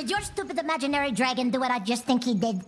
Did your stupid imaginary dragon do what I just think he did?